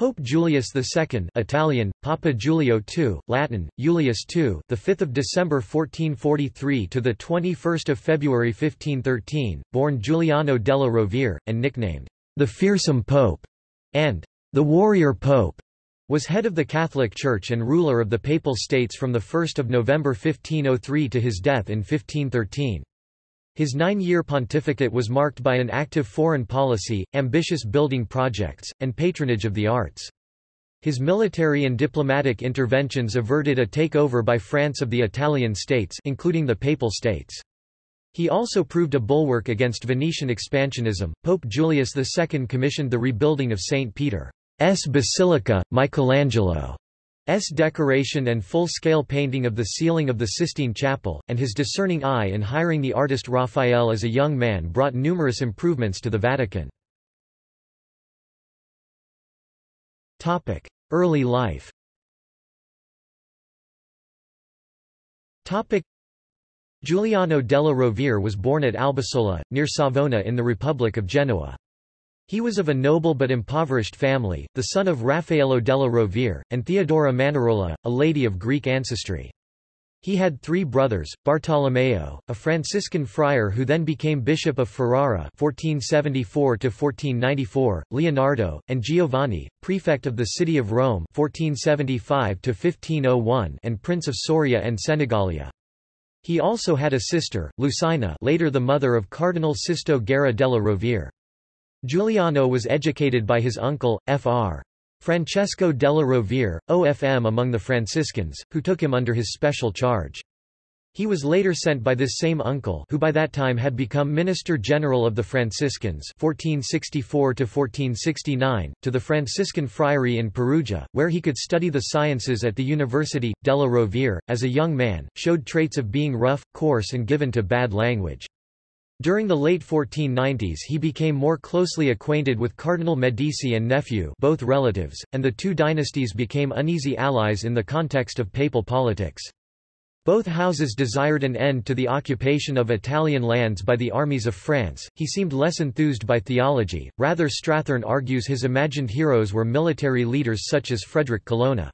Pope Julius II Italian, Papa Giulio II, Latin, Julius II the 5th of December 1443 to the 21st of February 1513, born Giuliano della Rovere, and nicknamed, the Fearsome Pope, and the Warrior Pope, was head of the Catholic Church and ruler of the Papal States from the 1 of November 1503 to his death in 1513. His nine-year pontificate was marked by an active foreign policy, ambitious building projects, and patronage of the arts. His military and diplomatic interventions averted a takeover by France of the Italian states including the Papal States. He also proved a bulwark against Venetian expansionism. Pope Julius II commissioned the rebuilding of St. Peter's Basilica, Michelangelo S decoration and full-scale painting of the ceiling of the Sistine Chapel, and his discerning eye in hiring the artist Raphael as a young man brought numerous improvements to the Vatican. Early life Giuliano della Rovere was born at Albisola, near Savona in the Republic of Genoa. He was of a noble but impoverished family, the son of Raffaello della Rovere, and Theodora Manarola, a lady of Greek ancestry. He had three brothers, Bartolomeo, a Franciscan friar who then became Bishop of Ferrara 1474 Leonardo, and Giovanni, prefect of the city of Rome 1475 and Prince of Soria and Senigallia. He also had a sister, Lucina later the mother of Cardinal Sisto Guerra della Rovere. Giuliano was educated by his uncle, Fr. Francesco della Rovere, OFM among the Franciscans, who took him under his special charge. He was later sent by this same uncle who by that time had become Minister General of the Franciscans 1464 to the Franciscan Friary in Perugia, where he could study the sciences at the University. Della Rovere, as a young man, showed traits of being rough, coarse and given to bad language. During the late 1490s he became more closely acquainted with Cardinal Medici and nephew both relatives, and the two dynasties became uneasy allies in the context of papal politics. Both houses desired an end to the occupation of Italian lands by the armies of France. He seemed less enthused by theology, rather Strathern argues his imagined heroes were military leaders such as Frederick Colonna.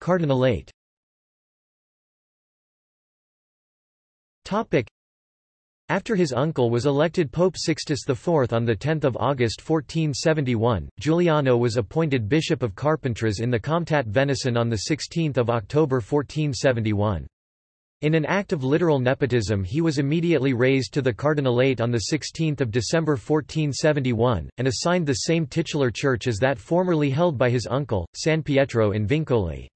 Cardinalate After his uncle was elected Pope Sixtus IV on 10 August 1471, Giuliano was appointed Bishop of Carpentras in the Comtat Venaissin on 16 October 1471. In an act of literal nepotism he was immediately raised to the cardinalate on 16 December 1471, and assigned the same titular church as that formerly held by his uncle, San Pietro in Vincoli.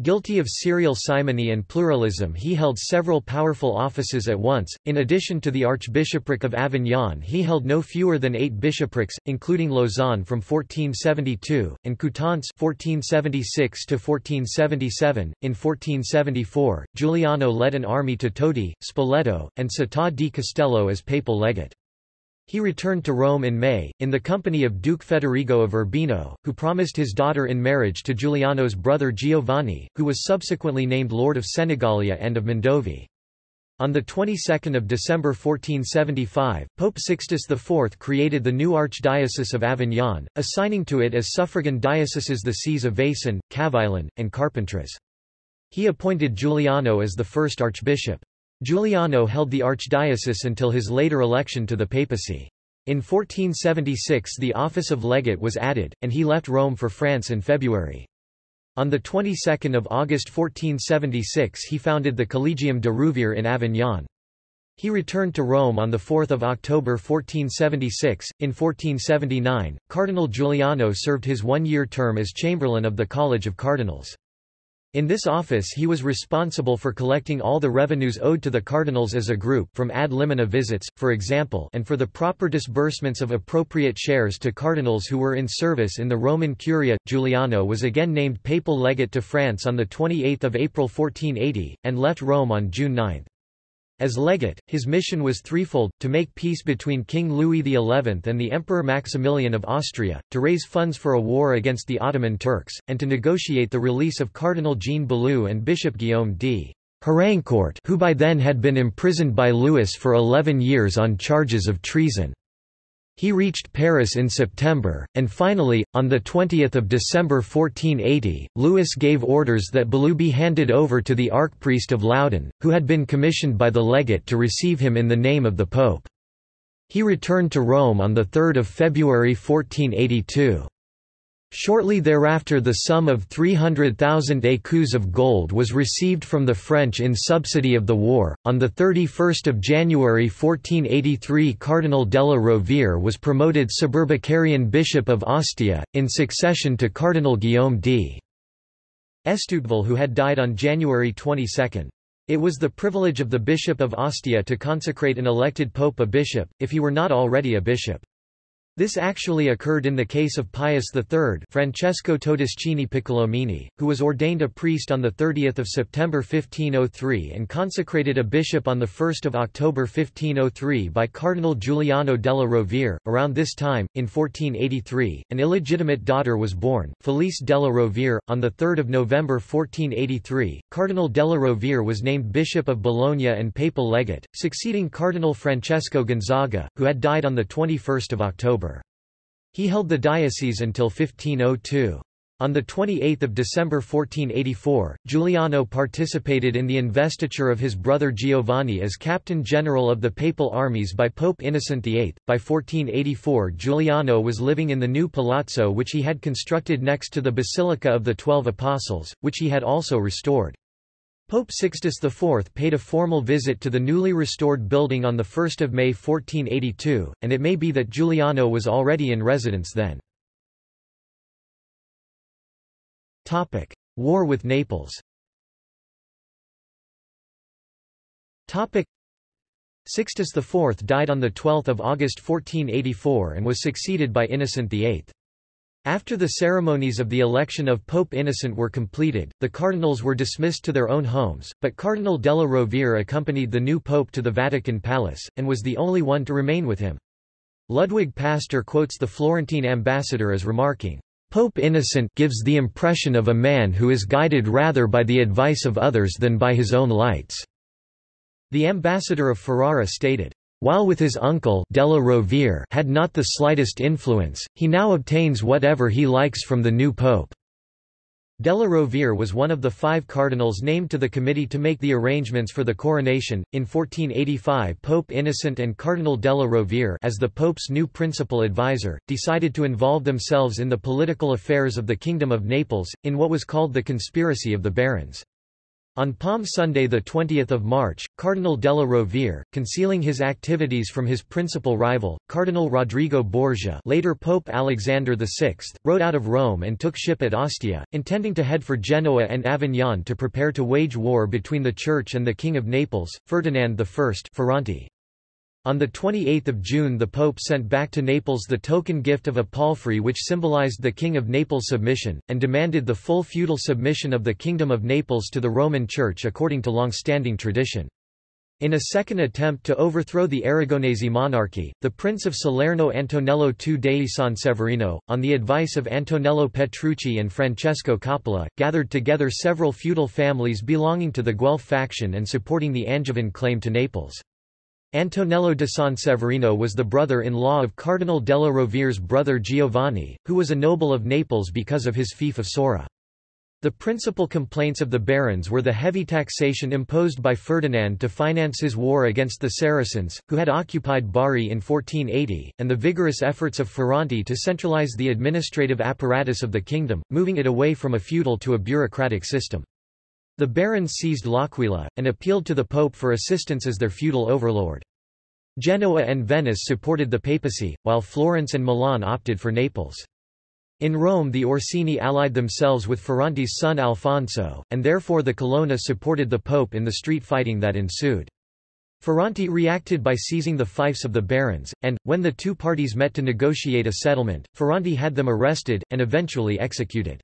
Guilty of serial simony and pluralism he held several powerful offices at once, in addition to the Archbishopric of Avignon he held no fewer than eight bishoprics, including Lausanne from 1472, and Coutances 1476 1477. In 1474, Giuliano led an army to Todi, Spoleto, and Città di Castello as papal legate. He returned to Rome in May, in the company of Duke Federigo of Urbino, who promised his daughter in marriage to Giuliano's brother Giovanni, who was subsequently named Lord of Senigallia and of Mondovì. On the 22nd of December 1475, Pope Sixtus IV created the new Archdiocese of Avignon, assigning to it as suffragan dioceses the sees of Vaison, Cavaillon, and Carpentras. He appointed Giuliano as the first archbishop. Giuliano held the archdiocese until his later election to the papacy. In 1476 the office of legate was added, and he left Rome for France in February. On the 22nd of August 1476 he founded the Collegium de Rouviers in Avignon. He returned to Rome on 4 October 1476. In 1479, Cardinal Giuliano served his one-year term as Chamberlain of the College of Cardinals. In this office he was responsible for collecting all the revenues owed to the cardinals as a group from ad limina visits, for example and for the proper disbursements of appropriate shares to cardinals who were in service in the Roman Curia. Giuliano was again named papal legate to France on 28 April 1480, and left Rome on June 9. As legate, his mission was threefold, to make peace between King Louis XI and the Emperor Maximilian of Austria, to raise funds for a war against the Ottoman Turks, and to negotiate the release of Cardinal Jean Balue and Bishop Guillaume d. Harancourt who by then had been imprisoned by Louis for eleven years on charges of treason. He reached Paris in September, and finally, on 20 December 1480, Louis gave orders that Balue be handed over to the archpriest of Loudun, who had been commissioned by the legate to receive him in the name of the pope. He returned to Rome on 3 February 1482. Shortly thereafter the sum of 300,000 écus of gold was received from the French in subsidy of the war. On 31 January 1483 Cardinal della Rovere was promoted Suburbicarian Bishop of Ostia, in succession to Cardinal Guillaume d. Estouteville who had died on January 22. It was the privilege of the Bishop of Ostia to consecrate an elected pope a bishop, if he were not already a bishop. This actually occurred in the case of Pius III Francesco Todeschini Piccolomini, who was ordained a priest on 30 September 1503 and consecrated a bishop on 1 October 1503 by Cardinal Giuliano della Rovere. Around this time, in 1483, an illegitimate daughter was born, Felice della Rovere. On 3 November 1483, Cardinal della Rovere was named Bishop of Bologna and Papal Legate, succeeding Cardinal Francesco Gonzaga, who had died on 21 October. He held the diocese until 1502. On 28 December 1484, Giuliano participated in the investiture of his brother Giovanni as Captain General of the Papal armies by Pope Innocent VIII. By 1484 Giuliano was living in the new palazzo which he had constructed next to the Basilica of the Twelve Apostles, which he had also restored. Pope Sixtus IV paid a formal visit to the newly restored building on 1 May 1482, and it may be that Giuliano was already in residence then. War with Naples Sixtus IV died on 12 August 1484 and was succeeded by Innocent VIII. After the ceremonies of the election of Pope Innocent were completed, the cardinals were dismissed to their own homes, but Cardinal della Rovere accompanied the new pope to the Vatican Palace, and was the only one to remain with him. Ludwig Pastor quotes the Florentine ambassador as remarking, Pope Innocent gives the impression of a man who is guided rather by the advice of others than by his own lights. The ambassador of Ferrara stated, while with his uncle Della Rovere had not the slightest influence, he now obtains whatever he likes from the new pope. Della Rovere was one of the five cardinals named to the committee to make the arrangements for the coronation. In 1485, Pope Innocent and Cardinal Della Rovere, as the pope's new principal advisor, decided to involve themselves in the political affairs of the Kingdom of Naples, in what was called the Conspiracy of the Barons. On Palm Sunday 20 March, Cardinal della Rovere, concealing his activities from his principal rival, Cardinal Rodrigo Borgia later Pope Alexander VI, rode out of Rome and took ship at Ostia, intending to head for Genoa and Avignon to prepare to wage war between the Church and the King of Naples, Ferdinand I Ferrante. On 28 June the Pope sent back to Naples the token gift of a palfrey which symbolized the King of Naples' submission, and demanded the full feudal submission of the Kingdom of Naples to the Roman Church according to long-standing tradition. In a second attempt to overthrow the Aragonese monarchy, the Prince of Salerno Antonello II dei Sanseverino, on the advice of Antonello Petrucci and Francesco Coppola, gathered together several feudal families belonging to the Guelph faction and supporting the Angevin claim to Naples. Antonello de Sanseverino was the brother-in-law of Cardinal della Rovere's brother Giovanni, who was a noble of Naples because of his fief of Sora. The principal complaints of the barons were the heavy taxation imposed by Ferdinand to finance his war against the Saracens, who had occupied Bari in 1480, and the vigorous efforts of Ferrante to centralize the administrative apparatus of the kingdom, moving it away from a feudal to a bureaucratic system. The barons seized L'Aquila, and appealed to the pope for assistance as their feudal overlord. Genoa and Venice supported the papacy, while Florence and Milan opted for Naples. In Rome the Orsini allied themselves with Ferrante's son Alfonso, and therefore the Colonna supported the pope in the street fighting that ensued. Ferrante reacted by seizing the fiefs of the barons, and, when the two parties met to negotiate a settlement, Ferrante had them arrested, and eventually executed.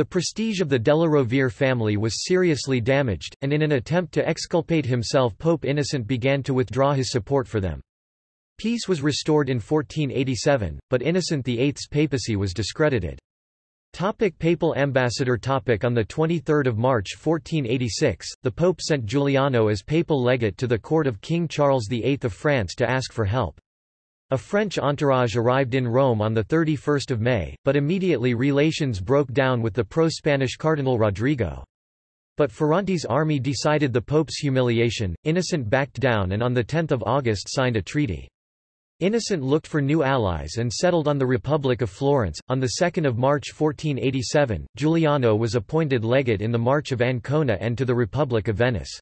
The prestige of the Della Rovere family was seriously damaged, and in an attempt to exculpate himself Pope Innocent began to withdraw his support for them. Peace was restored in 1487, but Innocent VIII's papacy was discredited. Topic papal ambassador topic On 23 March 1486, the Pope sent Giuliano as papal legate to the court of King Charles VIII of France to ask for help. A French entourage arrived in Rome on 31 May, but immediately relations broke down with the pro-Spanish Cardinal Rodrigo. But Ferrante's army decided the Pope's humiliation, Innocent backed down and on 10 August signed a treaty. Innocent looked for new allies and settled on the Republic of Florence. On 2 March 1487, Giuliano was appointed legate in the March of Ancona and to the Republic of Venice.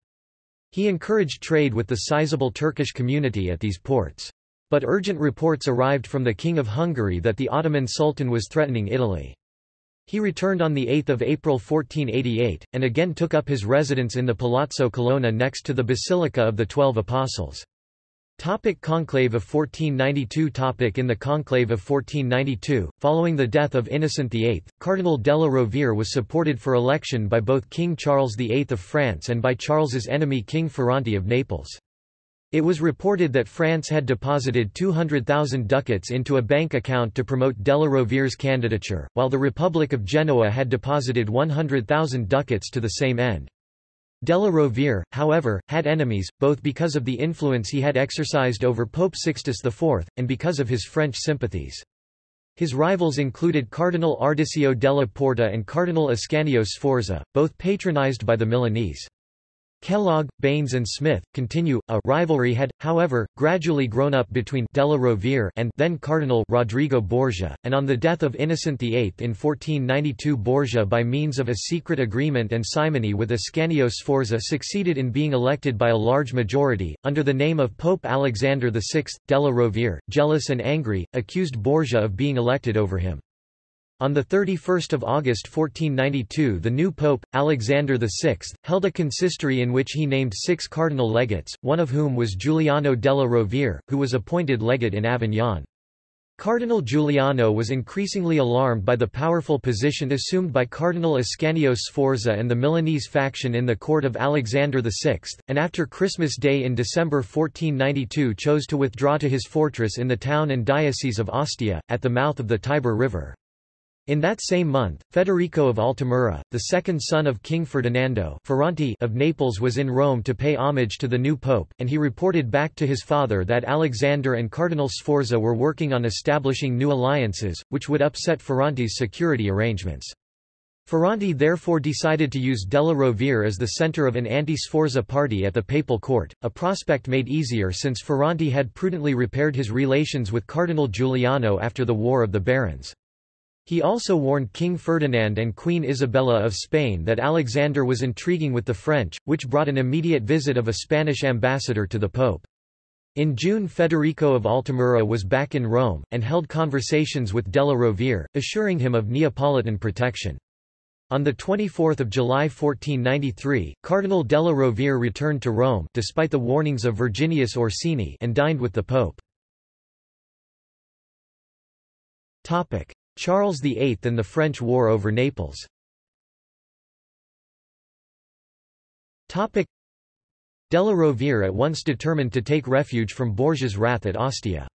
He encouraged trade with the sizable Turkish community at these ports. But urgent reports arrived from the King of Hungary that the Ottoman Sultan was threatening Italy. He returned on 8 April 1488, and again took up his residence in the Palazzo Colonna next to the Basilica of the Twelve Apostles. Topic conclave of 1492 Topic In the conclave of 1492, following the death of Innocent VIII, Cardinal della Rovere was supported for election by both King Charles VIII of France and by Charles's enemy King Ferrante of Naples. It was reported that France had deposited 200,000 ducats into a bank account to promote Della Rovere's candidature, while the Republic of Genoa had deposited 100,000 ducats to the same end. Della Rovere, however, had enemies, both because of the influence he had exercised over Pope Sixtus IV, and because of his French sympathies. His rivals included Cardinal Ardisio della Porta and Cardinal Ascanio Sforza, both patronized by the Milanese. Kellogg, Baines and Smith, continue. A rivalry had, however, gradually grown up between Della Rovere and then Cardinal Rodrigo Borgia, and on the death of Innocent VIII in 1492 Borgia by means of a secret agreement and simony with Ascanio Sforza succeeded in being elected by a large majority, under the name of Pope Alexander VI. Della Rovere, jealous and angry, accused Borgia of being elected over him. On 31 August 1492 the new pope, Alexander VI, held a consistory in which he named six cardinal legates, one of whom was Giuliano della Rovere, who was appointed legate in Avignon. Cardinal Giuliano was increasingly alarmed by the powerful position assumed by Cardinal Ascanio Sforza and the Milanese faction in the court of Alexander VI, and after Christmas Day in December 1492 chose to withdraw to his fortress in the town and diocese of Ostia, at the mouth of the Tiber River. In that same month, Federico of Altamura, the second son of King Ferdinando Ferrante of Naples was in Rome to pay homage to the new pope, and he reported back to his father that Alexander and Cardinal Sforza were working on establishing new alliances, which would upset Ferrante's security arrangements. Ferrante therefore decided to use Della Rovere as the center of an anti-Sforza party at the papal court, a prospect made easier since Ferrante had prudently repaired his relations with Cardinal Giuliano after the War of the Barons. He also warned King Ferdinand and Queen Isabella of Spain that Alexander was intriguing with the French, which brought an immediate visit of a Spanish ambassador to the Pope. In June Federico of Altamura was back in Rome, and held conversations with Della Rovere, assuring him of Neapolitan protection. On 24 July 1493, Cardinal Della Rovere returned to Rome despite the warnings of Virginius Orsini and dined with the Pope. Charles VIII and the French War over Naples Della Rovere at once determined to take refuge from Borgia's wrath at Ostia.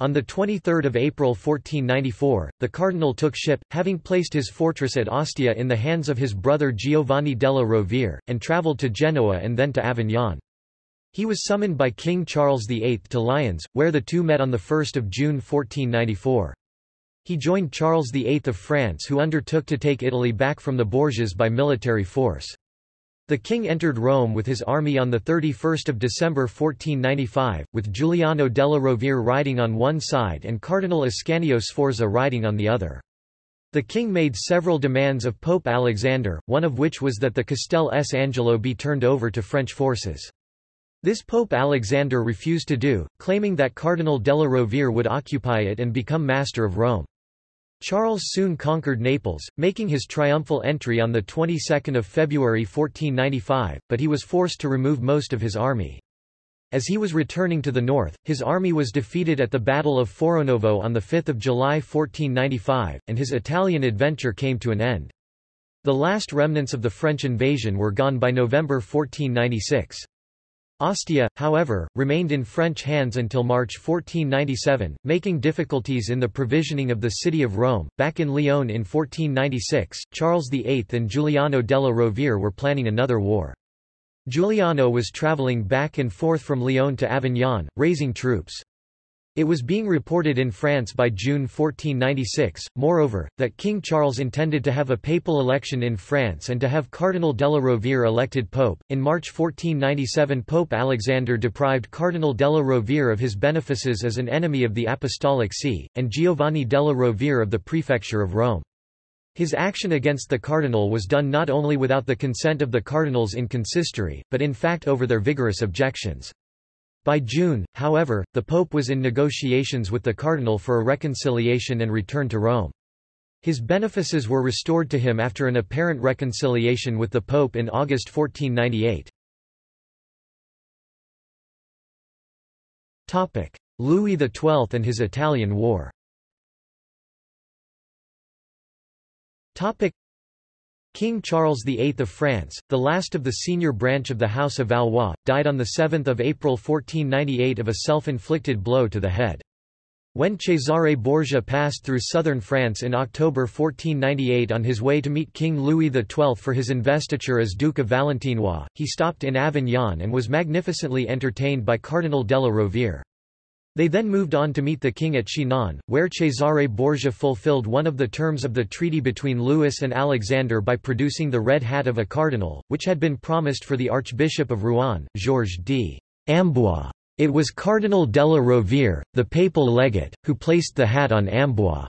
On 23 April 1494, the cardinal took ship, having placed his fortress at Ostia in the hands of his brother Giovanni della Rovere, and travelled to Genoa and then to Avignon. He was summoned by King Charles VIII to Lyons, where the two met on 1 June 1494. He joined Charles VIII of France who undertook to take Italy back from the Borgias by military force. The king entered Rome with his army on 31 December 1495, with Giuliano della Rovere riding on one side and Cardinal Ascanio Sforza riding on the other. The king made several demands of Pope Alexander, one of which was that the Castel S. Angelo be turned over to French forces. This Pope Alexander refused to do, claiming that Cardinal della Rovere would occupy it and become master of Rome. Charles soon conquered Naples, making his triumphal entry on the 22nd of February 1495, but he was forced to remove most of his army. As he was returning to the north, his army was defeated at the Battle of Fornovo on 5 July 1495, and his Italian adventure came to an end. The last remnants of the French invasion were gone by November 1496. Ostia, however, remained in French hands until March 1497, making difficulties in the provisioning of the city of Rome. Back in Lyon in 1496, Charles VIII and Giuliano della Rovere were planning another war. Giuliano was travelling back and forth from Lyon to Avignon, raising troops. It was being reported in France by June 1496, moreover, that King Charles intended to have a papal election in France and to have Cardinal Della Rovere elected pope. In March 1497, Pope Alexander deprived Cardinal Della Rovere of his benefices as an enemy of the Apostolic See, and Giovanni Della Rovere of the prefecture of Rome. His action against the cardinal was done not only without the consent of the cardinals in consistory, but in fact over their vigorous objections. By June, however, the pope was in negotiations with the cardinal for a reconciliation and return to Rome. His benefices were restored to him after an apparent reconciliation with the pope in August 1498. Louis XII and his Italian War King Charles VIII of France, the last of the senior branch of the House of Valois, died on 7 April 1498 of a self-inflicted blow to the head. When Cesare Borgia passed through southern France in October 1498 on his way to meet King Louis XII for his investiture as Duke of Valentinois, he stopped in Avignon and was magnificently entertained by Cardinal Della Rovere. They then moved on to meet the king at Chinon, where Cesare Borgia fulfilled one of the terms of the treaty between Louis and Alexander by producing the red hat of a cardinal, which had been promised for the Archbishop of Rouen, Georges d. Amboise. It was Cardinal della Rovere, the papal legate, who placed the hat on Amboise'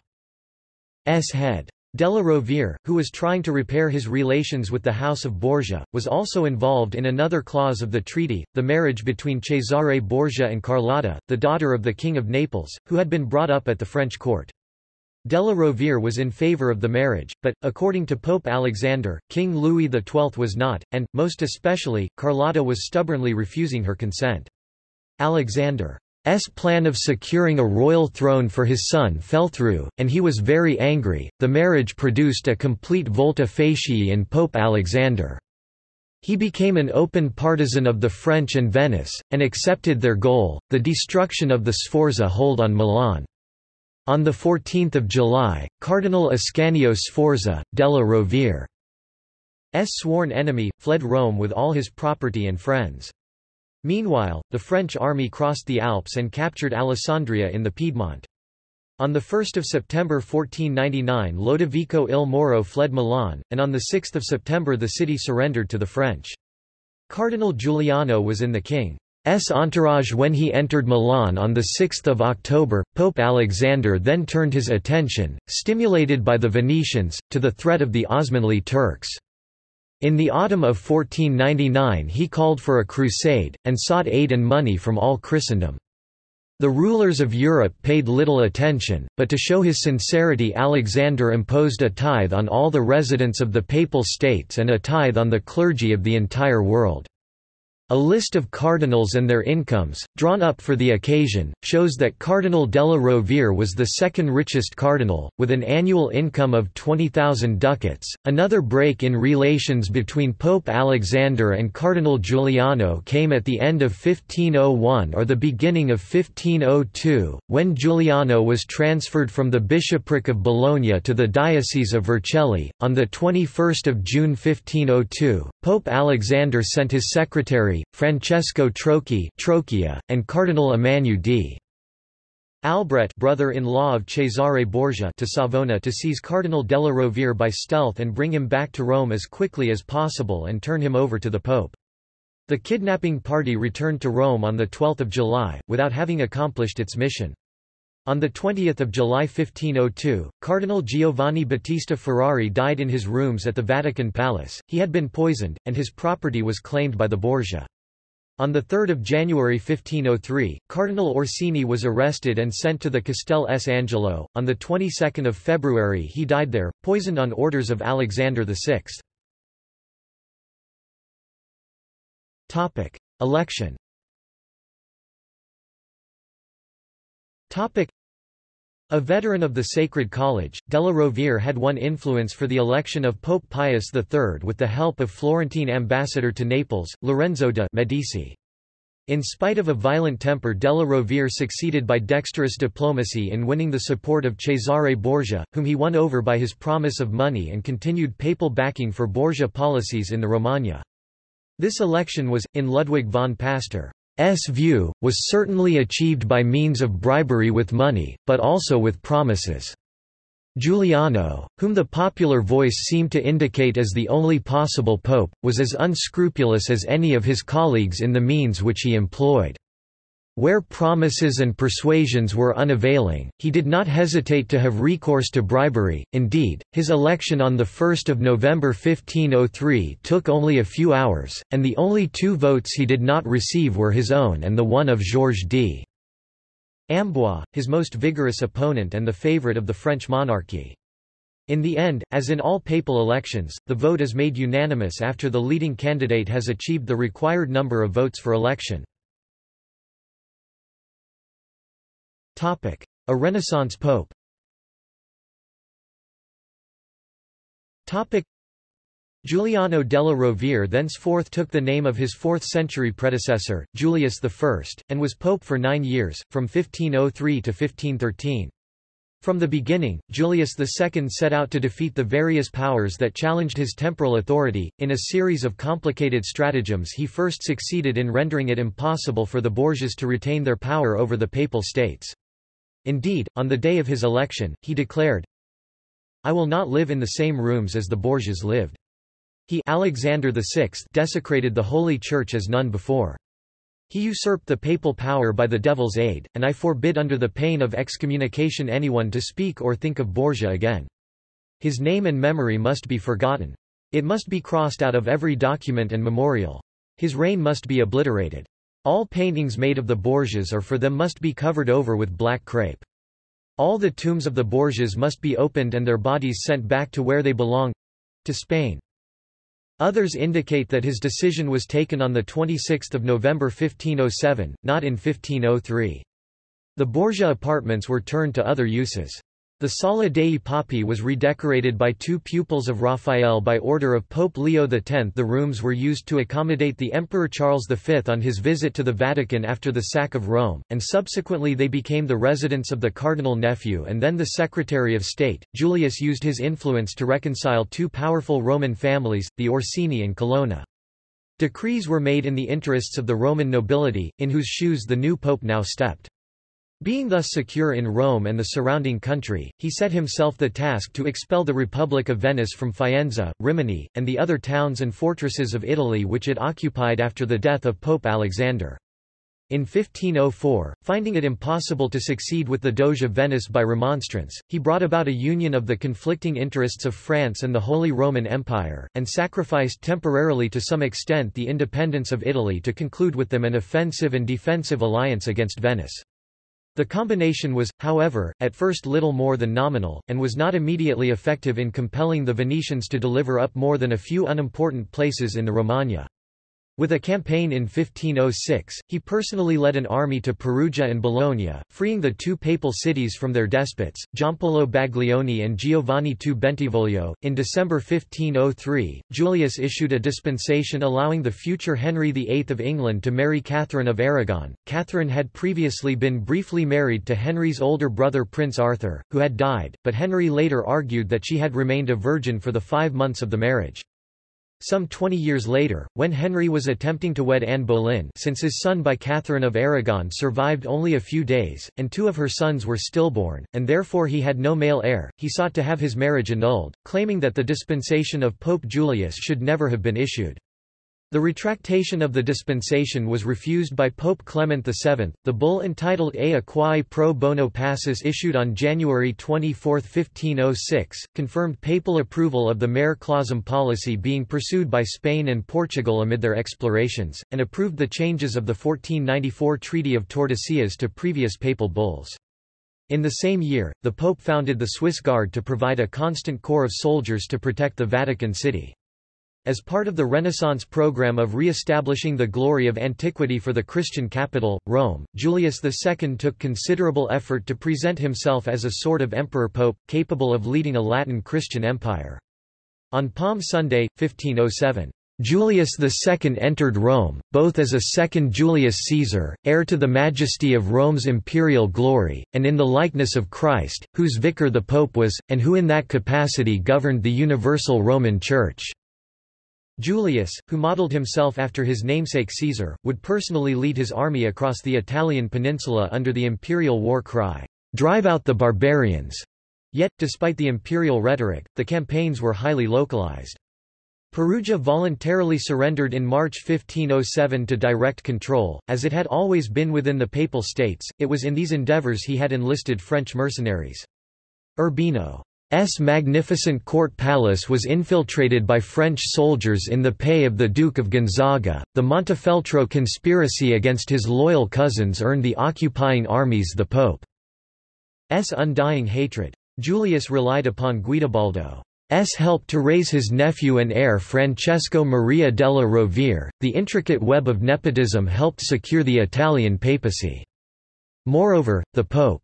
head. Della Rovere, who was trying to repair his relations with the House of Borgia, was also involved in another clause of the treaty, the marriage between Cesare Borgia and Carlotta, the daughter of the King of Naples, who had been brought up at the French court. Della Rovere was in favor of the marriage, but, according to Pope Alexander, King Louis XII was not, and, most especially, Carlotta was stubbornly refusing her consent. Alexander S plan of securing a royal throne for his son fell through, and he was very angry. The marriage produced a complete volta facie in Pope Alexander. He became an open partisan of the French and Venice, and accepted their goal, the destruction of the Sforza hold on Milan. On 14 July, Cardinal Ascanio Sforza, della Rovere's sworn enemy, fled Rome with all his property and friends. Meanwhile, the French army crossed the Alps and captured Alessandria in the Piedmont. On 1 September 1499 Lodovico il Moro fled Milan, and on 6 September the city surrendered to the French. Cardinal Giuliano was in the king's entourage when he entered Milan on 6 October. Pope Alexander then turned his attention, stimulated by the Venetians, to the threat of the Osmanli Turks. In the autumn of 1499 he called for a crusade, and sought aid and money from all Christendom. The rulers of Europe paid little attention, but to show his sincerity Alexander imposed a tithe on all the residents of the Papal States and a tithe on the clergy of the entire world. A list of cardinals and their incomes, drawn up for the occasion, shows that Cardinal della Rovere was the second richest cardinal, with an annual income of 20,000 ducats. Another break in relations between Pope Alexander and Cardinal Giuliano came at the end of 1501 or the beginning of 1502, when Giuliano was transferred from the bishopric of Bologna to the Diocese of Vercelli. On 21 June 1502, Pope Alexander sent his secretary, Francesco Trocchi Trocchia, and Cardinal Emmanuel d. Albret brother-in-law of Cesare Borgia to Savona to seize Cardinal della Rovere by stealth and bring him back to Rome as quickly as possible and turn him over to the Pope. The kidnapping party returned to Rome on 12 July, without having accomplished its mission. On 20 July 1502, Cardinal Giovanni Battista Ferrari died in his rooms at the Vatican Palace, he had been poisoned, and his property was claimed by the Borgia. On 3 January 1503, Cardinal Orsini was arrested and sent to the Castel S. Angelo. On the 22nd of February he died there, poisoned on orders of Alexander VI. Election. Topic: a veteran of the Sacred College, Della Rovere had won influence for the election of Pope Pius III with the help of Florentine ambassador to Naples, Lorenzo de' Medici. In spite of a violent temper Della Rovere succeeded by dexterous diplomacy in winning the support of Cesare Borgia, whom he won over by his promise of money and continued papal backing for Borgia policies in the Romagna. This election was, in Ludwig von Pastor's view, was certainly achieved by means of bribery with money, but also with promises. Giuliano, whom the popular voice seemed to indicate as the only possible pope, was as unscrupulous as any of his colleagues in the means which he employed. Where promises and persuasions were unavailing, he did not hesitate to have recourse to bribery. Indeed, his election on 1 November 1503 took only a few hours, and the only two votes he did not receive were his own and the one of Georges d. Amboise, his most vigorous opponent and the favourite of the French monarchy. In the end, as in all papal elections, the vote is made unanimous after the leading candidate has achieved the required number of votes for election. A Renaissance pope Topic. Giuliano della Rovere thenceforth took the name of his 4th-century predecessor, Julius I, and was pope for nine years, from 1503 to 1513. From the beginning, Julius II set out to defeat the various powers that challenged his temporal authority. In a series of complicated stratagems, he first succeeded in rendering it impossible for the Borgias to retain their power over the papal states. Indeed, on the day of his election, he declared, I will not live in the same rooms as the Borgias lived. He Alexander VI desecrated the Holy Church as none before. He usurped the papal power by the devil's aid, and I forbid under the pain of excommunication anyone to speak or think of Borgia again. His name and memory must be forgotten. It must be crossed out of every document and memorial. His reign must be obliterated. All paintings made of the Borgias or for them must be covered over with black crape. All the tombs of the Borgias must be opened and their bodies sent back to where they belong—to Spain. Others indicate that his decision was taken on 26 November 1507, not in 1503. The Borgia apartments were turned to other uses. The Sala dei Papi was redecorated by two pupils of Raphael by order of Pope Leo X. The rooms were used to accommodate the Emperor Charles V on his visit to the Vatican after the sack of Rome, and subsequently they became the residence of the cardinal nephew and then the Secretary of State. Julius used his influence to reconcile two powerful Roman families, the Orsini and Colonna. Decrees were made in the interests of the Roman nobility, in whose shoes the new pope now stepped. Being thus secure in Rome and the surrounding country, he set himself the task to expel the Republic of Venice from Faenza, Rimini, and the other towns and fortresses of Italy which it occupied after the death of Pope Alexander. In 1504, finding it impossible to succeed with the Doge of Venice by remonstrance, he brought about a union of the conflicting interests of France and the Holy Roman Empire, and sacrificed temporarily to some extent the independence of Italy to conclude with them an offensive and defensive alliance against Venice. The combination was, however, at first little more than nominal, and was not immediately effective in compelling the Venetians to deliver up more than a few unimportant places in the Romagna. With a campaign in 1506, he personally led an army to Perugia and Bologna, freeing the two papal cities from their despots, Giampaolo Baglioni and Giovanni II Bentivoglio. In December 1503, Julius issued a dispensation allowing the future Henry VIII of England to marry Catherine of Aragon. Catherine had previously been briefly married to Henry's older brother Prince Arthur, who had died, but Henry later argued that she had remained a virgin for the five months of the marriage. Some 20 years later, when Henry was attempting to wed Anne Boleyn since his son by Catherine of Aragon survived only a few days, and two of her sons were stillborn, and therefore he had no male heir, he sought to have his marriage annulled, claiming that the dispensation of Pope Julius should never have been issued. The retractation of the dispensation was refused by Pope Clement VII. The bull entitled Ea Quae Pro Bono Pacis issued on January 24, 1506, confirmed papal approval of the mare clausum policy being pursued by Spain and Portugal amid their explorations, and approved the changes of the 1494 Treaty of Tordesillas to previous papal bulls. In the same year, the Pope founded the Swiss Guard to provide a constant corps of soldiers to protect the Vatican City. As part of the Renaissance program of re-establishing the glory of antiquity for the Christian capital, Rome, Julius II took considerable effort to present himself as a sort of emperor-pope, capable of leading a Latin Christian empire. On Palm Sunday, 1507, Julius II entered Rome, both as a second Julius Caesar, heir to the majesty of Rome's imperial glory, and in the likeness of Christ, whose vicar the Pope was, and who in that capacity governed the universal Roman Church. Julius, who modeled himself after his namesake Caesar, would personally lead his army across the Italian peninsula under the imperial war cry, "'Drive out the barbarians'". Yet, despite the imperial rhetoric, the campaigns were highly localized. Perugia voluntarily surrendered in March 1507 to direct control, as it had always been within the Papal States, it was in these endeavours he had enlisted French mercenaries. Urbino S magnificent court palace was infiltrated by French soldiers in the pay of the Duke of Gonzaga. The Montefeltro conspiracy against his loyal cousins earned the occupying armies the Pope's undying hatred. Julius relied upon Guidobaldo's help to raise his nephew and heir Francesco Maria della Rovere. The intricate web of nepotism helped secure the Italian papacy. Moreover, the Pope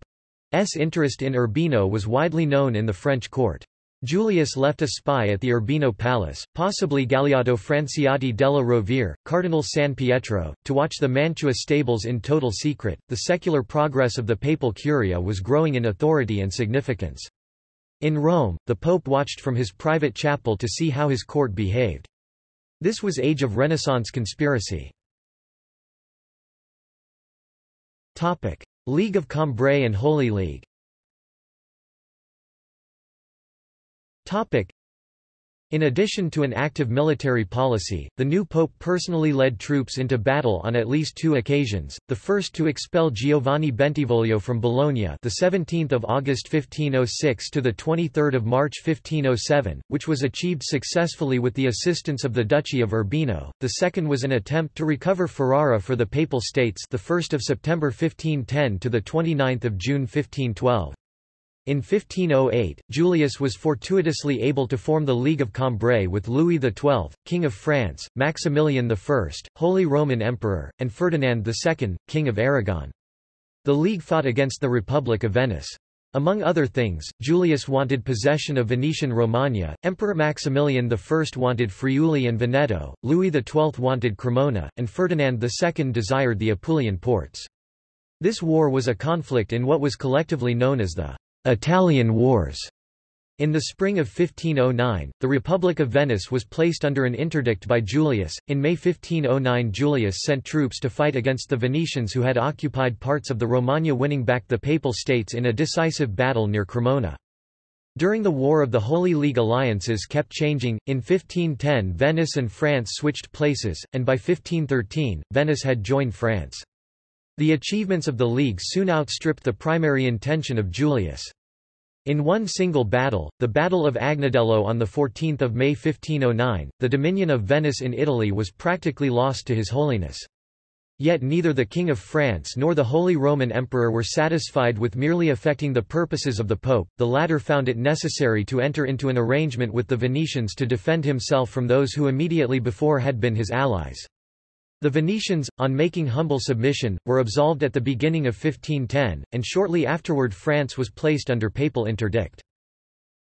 S. interest in Urbino was widely known in the French court. Julius left a spy at the Urbino Palace, possibly Galeotto Franciotti della Rovere, Cardinal San Pietro, to watch the Mantua stables in total secret. The secular progress of the papal curia was growing in authority and significance. In Rome, the pope watched from his private chapel to see how his court behaved. This was age of Renaissance conspiracy. Topic: League of Cambrai and Holy League in addition to an active military policy, the new pope personally led troops into battle on at least two occasions. The first to expel Giovanni Bentivoglio from Bologna, the 17th of August 1506 to the 23rd of March 1507, which was achieved successfully with the assistance of the Duchy of Urbino. The second was an attempt to recover Ferrara for the Papal States, the 1st of September 1510 to the 29th of June 1512. In 1508, Julius was fortuitously able to form the League of Cambrai with Louis XII, King of France, Maximilian I, Holy Roman Emperor, and Ferdinand II, King of Aragon. The League fought against the Republic of Venice. Among other things, Julius wanted possession of Venetian Romagna, Emperor Maximilian I wanted Friuli and Veneto, Louis XII wanted Cremona, and Ferdinand II desired the Apulian ports. This war was a conflict in what was collectively known as the Italian Wars. In the spring of 1509, the Republic of Venice was placed under an interdict by Julius. In May 1509, Julius sent troops to fight against the Venetians who had occupied parts of the Romagna, winning back the Papal States in a decisive battle near Cremona. During the War of the Holy League alliances kept changing, in 1510 Venice and France switched places, and by 1513, Venice had joined France. The achievements of the League soon outstripped the primary intention of Julius. In one single battle, the Battle of Agnadello on 14 May 1509, the dominion of Venice in Italy was practically lost to His Holiness. Yet neither the King of France nor the Holy Roman Emperor were satisfied with merely affecting the purposes of the Pope, the latter found it necessary to enter into an arrangement with the Venetians to defend himself from those who immediately before had been his allies. The Venetians, on making humble submission, were absolved at the beginning of 1510, and shortly afterward France was placed under papal interdict.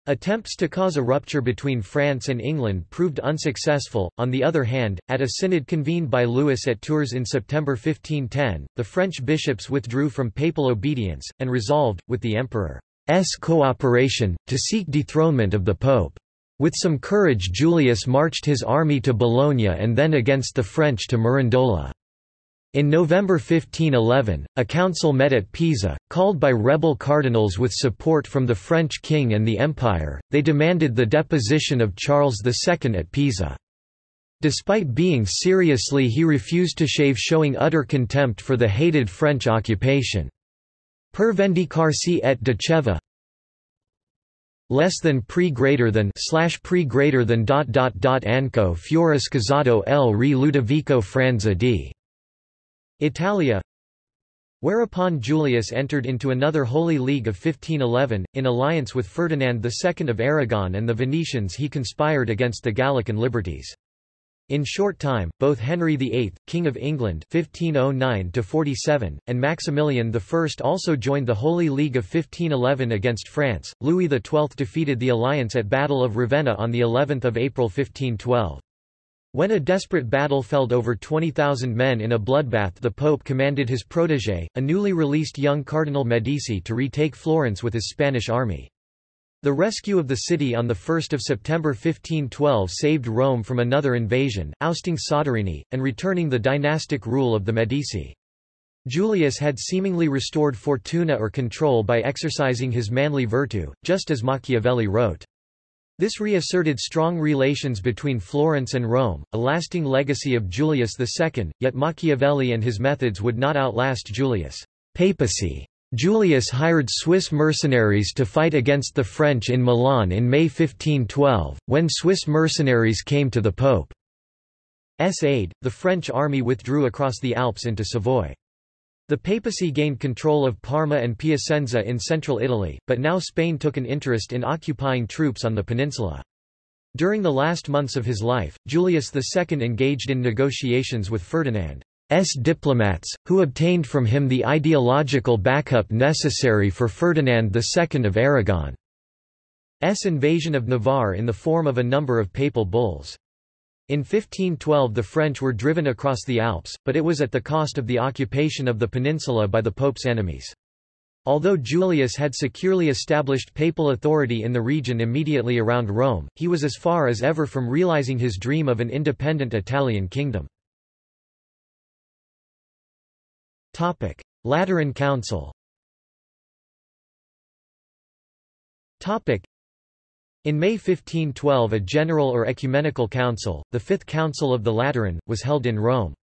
Attempts to cause a rupture between France and England proved unsuccessful. On the other hand, at a synod convened by Louis at Tours in September 1510, the French bishops withdrew from papal obedience, and resolved, with the emperor's cooperation, to seek dethronement of the pope. With some courage Julius marched his army to Bologna and then against the French to Mirandola. In November 1511, a council met at Pisa, called by rebel cardinals with support from the French king and the empire, they demanded the deposition of Charles II at Pisa. Despite being seriously he refused to shave showing utter contempt for the hated French occupation. Per vendicarsi et diceva, less than pre greater than slash pre greater than dot dot dot anco fiore scasato el re Ludovico Franza di Italia Whereupon Julius entered into another Holy League of 1511, in alliance with Ferdinand II of Aragon and the Venetians he conspired against the Gallican liberties. In short time, both Henry VIII, King of England 1509 and Maximilian I also joined the Holy League of 1511 against France. Louis XII defeated the alliance at Battle of Ravenna on the 11th of April 1512. When a desperate battle felled over 20,000 men in a bloodbath the Pope commanded his protégé, a newly released young Cardinal Medici to retake Florence with his Spanish army. The rescue of the city on 1 September 1512 saved Rome from another invasion, ousting Soderini, and returning the dynastic rule of the Medici. Julius had seemingly restored fortuna or control by exercising his manly virtue, just as Machiavelli wrote. This reasserted strong relations between Florence and Rome, a lasting legacy of Julius II, yet Machiavelli and his methods would not outlast Julius' papacy. Julius hired Swiss mercenaries to fight against the French in Milan in May 1512, when Swiss mercenaries came to the Pope's aid, the French army withdrew across the Alps into Savoy. The papacy gained control of Parma and Piacenza in central Italy, but now Spain took an interest in occupying troops on the peninsula. During the last months of his life, Julius II engaged in negotiations with Ferdinand. S diplomats, who obtained from him the ideological backup necessary for Ferdinand II of Aragon's invasion of Navarre in the form of a number of papal bulls. In 1512 the French were driven across the Alps, but it was at the cost of the occupation of the peninsula by the Pope's enemies. Although Julius had securely established papal authority in the region immediately around Rome, he was as far as ever from realizing his dream of an independent Italian kingdom. Topic: Lateran Council. Topic: In May 1512 a general or ecumenical council, the Fifth Council of the Lateran, was held in Rome.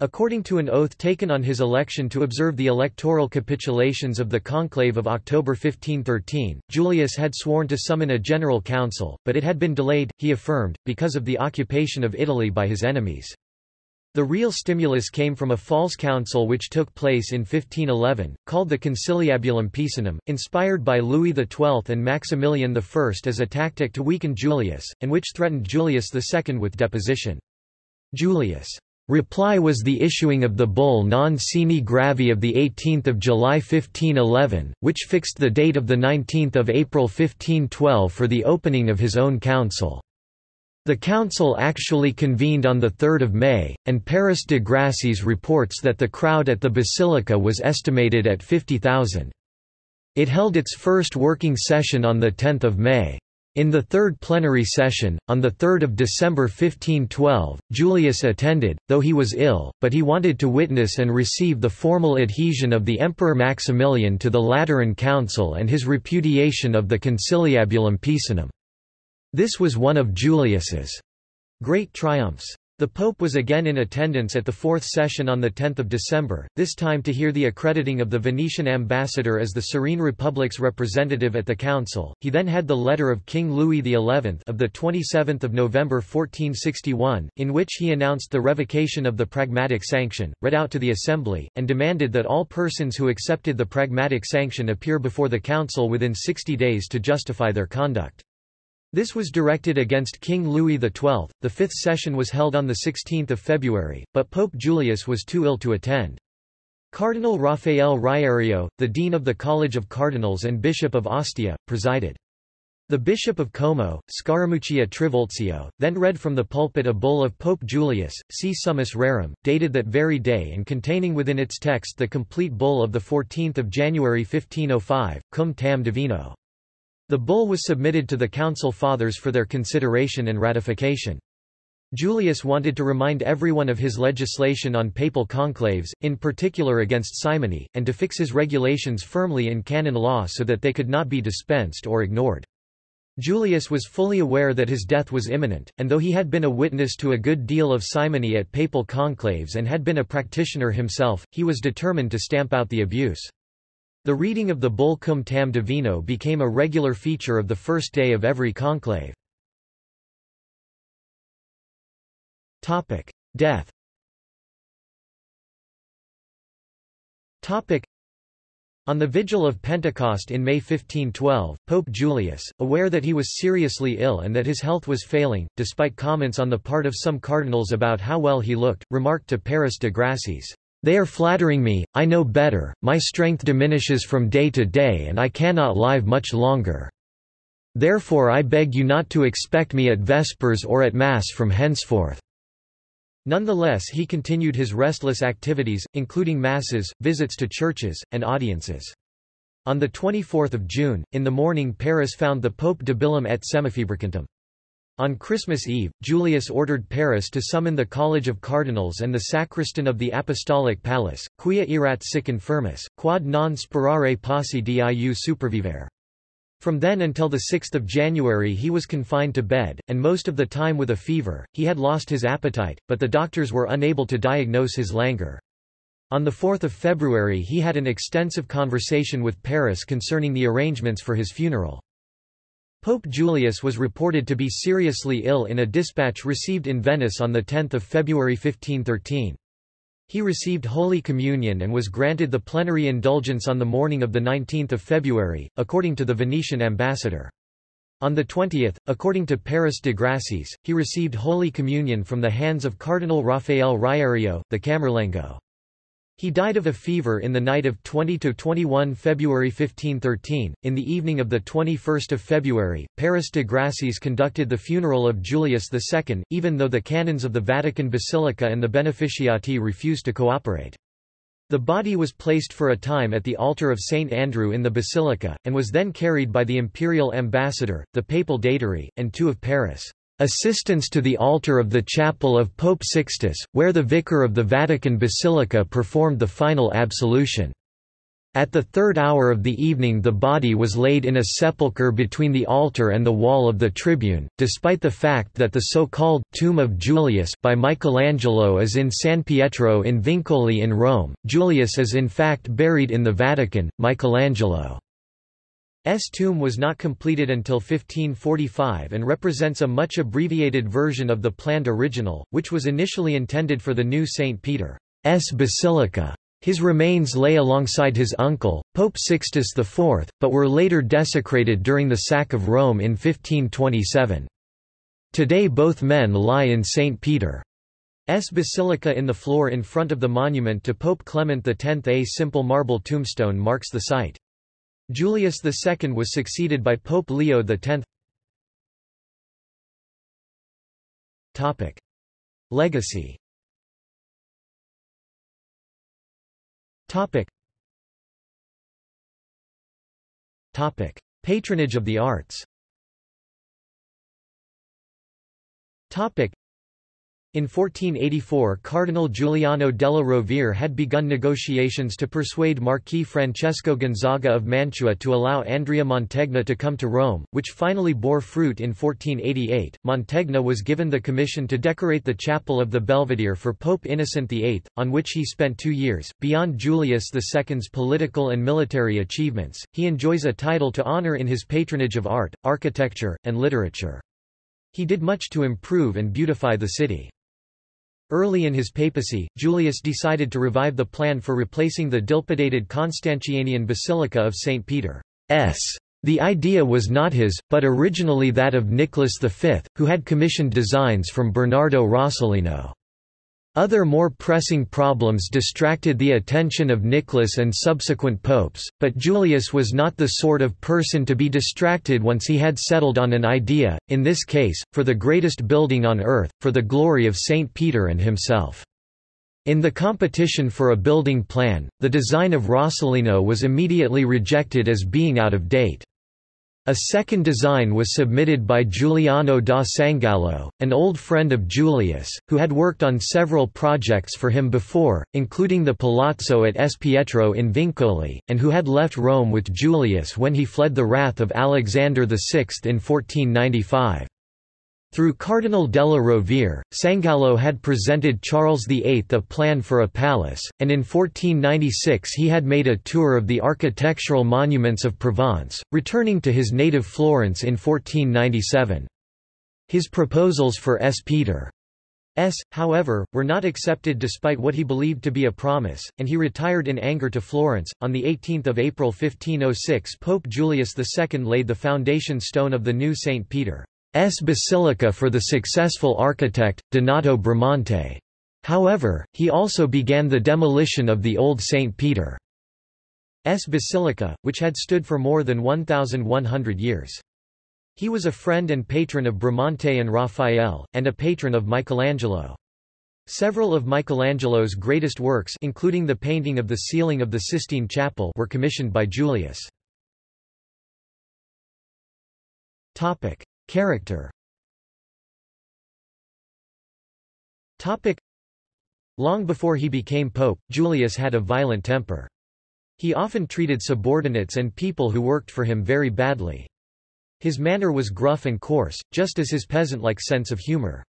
According to an oath taken on his election to observe the electoral capitulations of the conclave of October 1513, Julius had sworn to summon a general council, but it had been delayed, he affirmed, because of the occupation of Italy by his enemies. The real stimulus came from a false council which took place in 1511, called the Conciliabulum Pisanum, inspired by Louis XII and Maximilian I as a tactic to weaken Julius, and which threatened Julius II with deposition. Julius' reply was the issuing of the bull Non Sine Gravi of 18 July 1511, which fixed the date of 19 April 1512 for the opening of his own council. The council actually convened on 3 May, and Paris de Grassis reports that the crowd at the basilica was estimated at 50,000. It held its first working session on 10 May. In the third plenary session, on 3 December 1512, Julius attended, though he was ill, but he wanted to witness and receive the formal adhesion of the Emperor Maximilian to the Lateran Council and his repudiation of the Conciliabulum Pisanum. This was one of Julius's great triumphs. The Pope was again in attendance at the fourth session on 10 December, this time to hear the accrediting of the Venetian ambassador as the Serene Republic's representative at the council. He then had the letter of King Louis XI of the 27th of November 1461, in which he announced the revocation of the Pragmatic Sanction, read out to the assembly, and demanded that all persons who accepted the Pragmatic Sanction appear before the council within 60 days to justify their conduct. This was directed against King Louis XII. The fifth session was held on 16 February, but Pope Julius was too ill to attend. Cardinal Raphael Riario, the Dean of the College of Cardinals and Bishop of Ostia, presided. The Bishop of Como, Scaramuccia Trivulzio, then read from the pulpit a bull of Pope Julius, Si Summus Rerum, dated that very day and containing within its text the complete bull of 14 January 1505, Cum Tam Divino. The bull was submitted to the Council Fathers for their consideration and ratification. Julius wanted to remind everyone of his legislation on papal conclaves, in particular against simony, and to fix his regulations firmly in canon law so that they could not be dispensed or ignored. Julius was fully aware that his death was imminent, and though he had been a witness to a good deal of simony at papal conclaves and had been a practitioner himself, he was determined to stamp out the abuse. The reading of the Bull Cum Tam Divino became a regular feature of the first day of every conclave. Death on the vigil of Pentecost in May 1512, Pope Julius, aware that he was seriously ill and that his health was failing, despite comments on the part of some cardinals about how well he looked, remarked to Paris de Grassis, they are flattering me, I know better, my strength diminishes from day to day and I cannot live much longer. Therefore I beg you not to expect me at Vespers or at Mass from henceforth." Nonetheless he continued his restless activities, including masses, visits to churches, and audiences. On 24 June, in the morning Paris found the Pope debilum et semifebricantum. On Christmas Eve, Julius ordered Paris to summon the College of Cardinals and the sacristan of the Apostolic Palace, quia erat sic infirmis, quad non sperare posse diu supervivere. From then until 6 January he was confined to bed, and most of the time with a fever, he had lost his appetite, but the doctors were unable to diagnose his languor. On 4 February he had an extensive conversation with Paris concerning the arrangements for his funeral. Pope Julius was reported to be seriously ill in a dispatch received in Venice on 10 February 1513. He received Holy Communion and was granted the plenary indulgence on the morning of 19 February, according to the Venetian ambassador. On the 20th, according to Paris de Grassis, he received Holy Communion from the hands of Cardinal Raphael Riario, the Camerlengo. He died of a fever in the night of 20–21 February 1513. In the evening of 21 February, Paris de Grassis conducted the funeral of Julius II, even though the canons of the Vatican Basilica and the beneficiati refused to cooperate. The body was placed for a time at the altar of St. Andrew in the basilica, and was then carried by the imperial ambassador, the papal datary, and two of Paris' Assistance to the altar of the chapel of Pope Sixtus, where the vicar of the Vatican Basilica performed the final absolution. At the third hour of the evening the body was laid in a sepulchre between the altar and the wall of the tribune, despite the fact that the so-called «Tomb of Julius» by Michelangelo is in San Pietro in Vincoli in Rome, Julius is in fact buried in the Vatican, Michelangelo. S tomb was not completed until 1545 and represents a much abbreviated version of the planned original, which was initially intended for the new St. Peter's Basilica. His remains lay alongside his uncle, Pope Sixtus IV, but were later desecrated during the sack of Rome in 1527. Today both men lie in St. Peter's Basilica in the floor in front of the monument to Pope Clement X. A simple marble tombstone marks the site. Julius II was succeeded by Pope Leo X. Topic. Legacy Topic. Topic. Patronage of the arts Topic. In 1484 Cardinal Giuliano della Rovere had begun negotiations to persuade Marquis Francesco Gonzaga of Mantua to allow Andrea Mantegna to come to Rome, which finally bore fruit in 1488. Mantegna was given the commission to decorate the chapel of the Belvedere for Pope Innocent VIII, on which he spent two years. Beyond Julius II's political and military achievements, he enjoys a title to honor in his patronage of art, architecture, and literature. He did much to improve and beautify the city. Early in his papacy, Julius decided to revive the plan for replacing the dilapidated Constantinian Basilica of St. Peter's. The idea was not his, but originally that of Nicholas V, who had commissioned designs from Bernardo Rossellino. Other more pressing problems distracted the attention of Nicholas and subsequent popes, but Julius was not the sort of person to be distracted once he had settled on an idea, in this case, for the greatest building on earth, for the glory of St. Peter and himself. In the competition for a building plan, the design of Rossellino was immediately rejected as being out of date. A second design was submitted by Giuliano da Sangallo, an old friend of Julius, who had worked on several projects for him before, including the Palazzo at S. Pietro in Vincoli, and who had left Rome with Julius when he fled the wrath of Alexander VI in 1495. Through Cardinal della Rovere, Sangallo had presented Charles VIII a plan for a palace, and in 1496 he had made a tour of the architectural monuments of Provence, returning to his native Florence in 1497. His proposals for S. Peter S, however, were not accepted despite what he believed to be a promise, and he retired in anger to Florence. On 18 April 1506 Pope Julius II laid the foundation stone of the new St. Peter. S basilica for the successful architect, Donato Bramante. However, he also began the demolition of the old St. Peter's basilica, which had stood for more than 1,100 years. He was a friend and patron of Bramante and Raphael, and a patron of Michelangelo. Several of Michelangelo's greatest works including the painting of the ceiling of the Sistine Chapel were commissioned by Julius. Topic: Character. Long before he became pope, Julius had a violent temper. He often treated subordinates and people who worked for him very badly. His manner was gruff and coarse, just as his peasant-like sense of humor.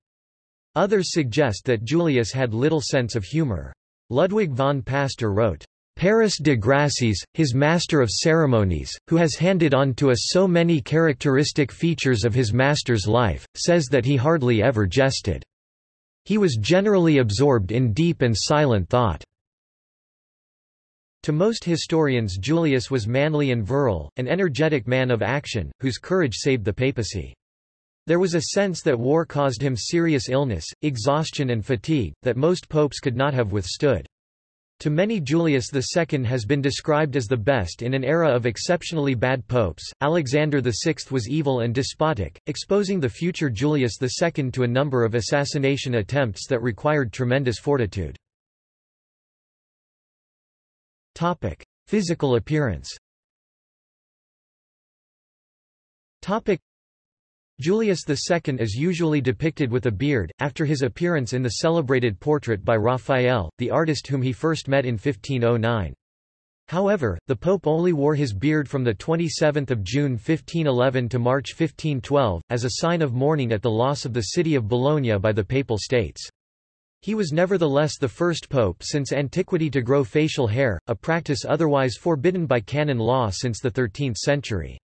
Others suggest that Julius had little sense of humor. Ludwig von Pastor wrote, Paris de Grassis, his master of ceremonies, who has handed on to us so many characteristic features of his master's life, says that he hardly ever jested. He was generally absorbed in deep and silent thought. To most historians Julius was manly and virile, an energetic man of action, whose courage saved the papacy. There was a sense that war caused him serious illness, exhaustion and fatigue, that most popes could not have withstood. To many Julius II has been described as the best in an era of exceptionally bad popes. Alexander VI was evil and despotic, exposing the future Julius II to a number of assassination attempts that required tremendous fortitude. Topic: Physical appearance. Topic: Julius II is usually depicted with a beard, after his appearance in the celebrated portrait by Raphael, the artist whom he first met in 1509. However, the Pope only wore his beard from 27 June 1511 to March 1512, as a sign of mourning at the loss of the city of Bologna by the Papal States. He was nevertheless the first pope since antiquity to grow facial hair, a practice otherwise forbidden by canon law since the 13th century.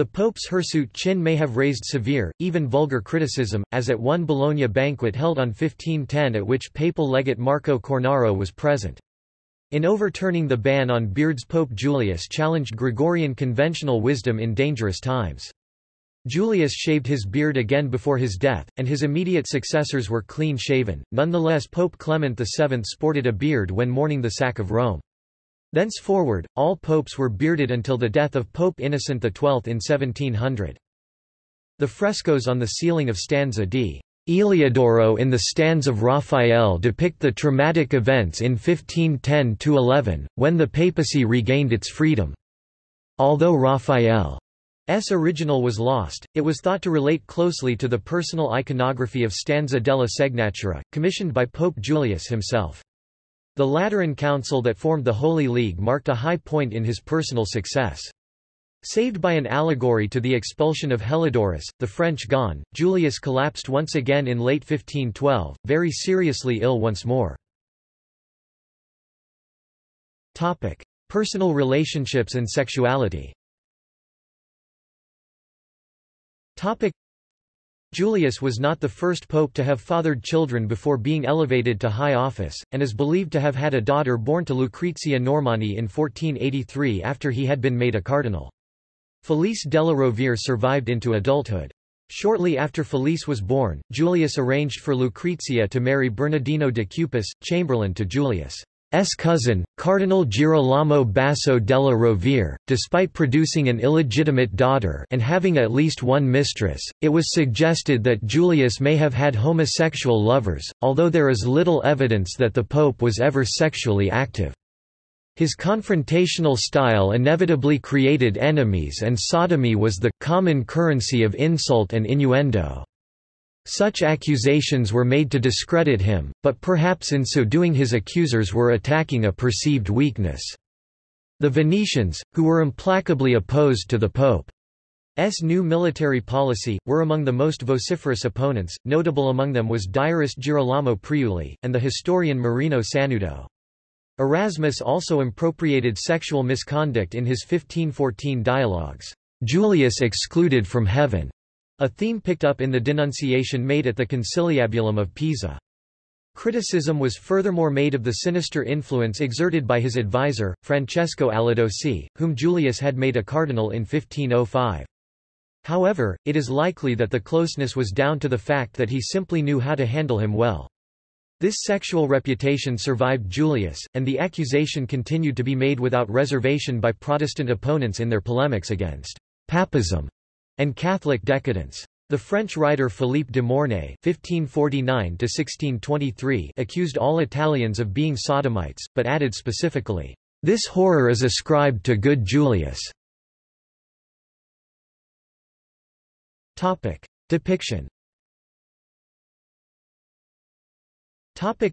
The Pope's hirsute chin may have raised severe, even vulgar criticism, as at one Bologna banquet held on 1510 at which papal legate Marco Cornaro was present. In overturning the ban on beards Pope Julius challenged Gregorian conventional wisdom in dangerous times. Julius shaved his beard again before his death, and his immediate successors were clean-shaven. Nonetheless Pope Clement VII sported a beard when mourning the sack of Rome. Thenceforward, all popes were bearded until the death of Pope Innocent XII in 1700. The frescoes on the ceiling of stanza d. Eliodoro in the stands of Raphael depict the traumatic events in 1510–11, when the papacy regained its freedom. Although Raphael's original was lost, it was thought to relate closely to the personal iconography of Stanza della Segnatura, commissioned by Pope Julius himself. The Lateran Council that formed the Holy League marked a high point in his personal success. Saved by an allegory to the expulsion of Heliodorus, the French gone, Julius collapsed once again in late 1512, very seriously ill once more. Topic. Personal relationships and sexuality Topic. Julius was not the first pope to have fathered children before being elevated to high office, and is believed to have had a daughter born to Lucrezia Normani in 1483 after he had been made a cardinal. Felice della Rovere survived into adulthood. Shortly after Felice was born, Julius arranged for Lucrezia to marry Bernardino de Cupis, chamberlain to Julius. S cousin, Cardinal Girolamo Basso della Rovere, despite producing an illegitimate daughter and having at least one mistress, it was suggested that Julius may have had homosexual lovers, although there is little evidence that the pope was ever sexually active. His confrontational style inevitably created enemies and sodomy was the common currency of insult and innuendo. Such accusations were made to discredit him, but perhaps in so doing his accusers were attacking a perceived weakness. The Venetians, who were implacably opposed to the Pope Pope's new military policy, were among the most vociferous opponents, notable among them was diarist Girolamo Priuli, and the historian Marino Sanudo. Erasmus also impropriated sexual misconduct in his 1514 dialogues, Julius excluded from heaven, a theme picked up in the denunciation made at the Conciliabulum of Pisa. Criticism was furthermore made of the sinister influence exerted by his advisor, Francesco Alidossi, whom Julius had made a cardinal in 1505. However, it is likely that the closeness was down to the fact that he simply knew how to handle him well. This sexual reputation survived Julius, and the accusation continued to be made without reservation by Protestant opponents in their polemics against papism and Catholic decadence. The French writer Philippe de Mornay (1549–1623) accused all Italians of being sodomites, but added specifically, "This horror is ascribed to good Julius." Topic: Depiction. Topic: